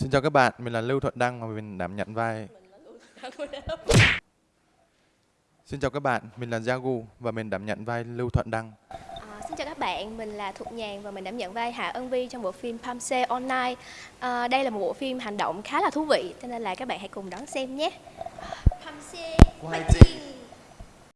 Xin chào các bạn, mình là Lưu Thuận Đăng và mình đảm nhận vai. Xin chào các bạn, mình là Jagu và mình đảm nhận vai Lưu Thuận Đăng. À, xin chào các bạn, mình là Thục Nhàn và mình đảm nhận vai Hạ Ân Vi trong bộ phim Pamse Online. À, đây là một bộ phim hành động khá là thú vị, cho nên là các bạn hãy cùng đón xem nhé. Pamse,